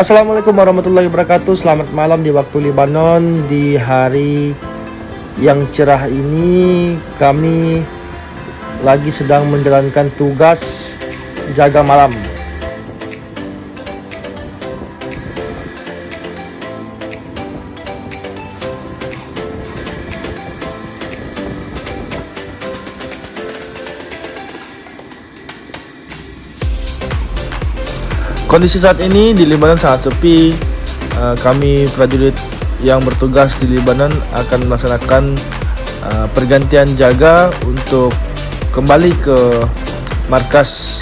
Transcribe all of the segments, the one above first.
Assalamualaikum warahmatullahi wabarakatuh. Selamat malam di waktu Libanon Di hari yang cerah ini Kami lagi sedang menjalankan tugas jaga malam Kondisi saat ini di Libanon sangat sepi. Uh, kami prajurit yang bertugas di Libanon akan melaksanakan uh, pergantian jaga untuk kembali ke markas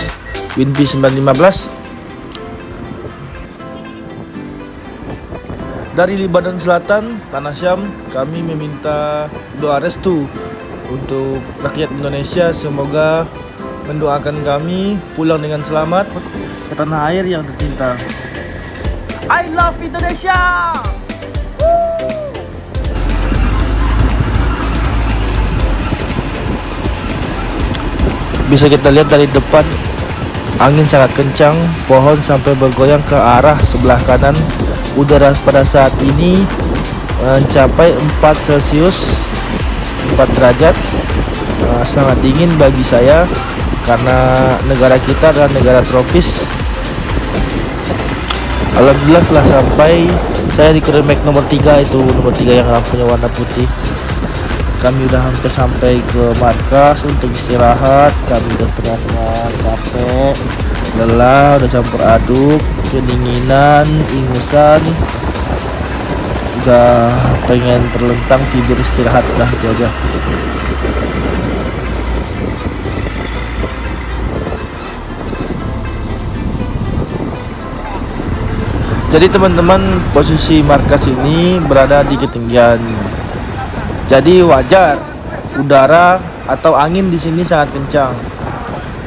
WINPI 915 dari Libanon Selatan, Tanah Syam, kami meminta doa restu untuk rakyat Indonesia semoga mendoakan kami pulang dengan selamat ke tanah air yang tercinta. I love Indonesia. Bisa kita lihat dari depan angin sangat kencang, pohon sampai bergoyang ke arah sebelah kanan. Udara pada saat ini mencapai 4 Celcius 4 derajat uh, sangat dingin bagi saya karena negara kita adalah negara tropis. Alhamdulillah setelah sampai saya di Kremek nomor 3 itu nomor 3 yang lampunya warna putih. Kami udah hampir sampai ke markas untuk istirahat. Kami udah terasa capek lelah udah campur aduk kedinginan ingusan. Udah pengen terlentang tidur istirahat itu aja Jadi teman-teman posisi markas ini berada di ketinggian. Jadi wajar udara atau angin di sini sangat kencang.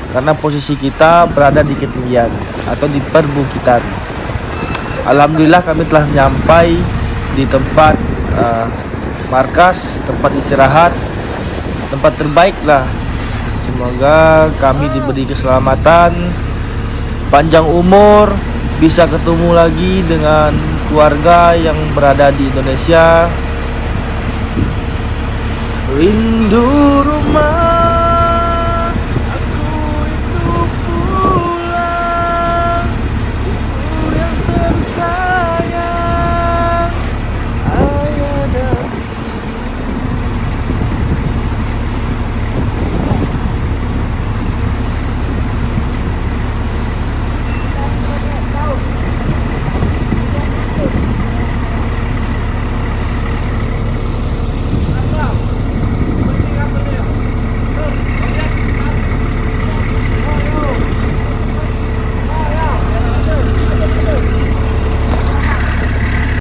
Karena posisi kita berada di ketinggian atau di perbukitan. Alhamdulillah kami telah menyampai di tempat uh, markas, tempat istirahat, tempat terbaik lah. Semoga kami diberi keselamatan, panjang umur, bisa ketemu lagi dengan keluarga yang berada di Indonesia. Rindu rumah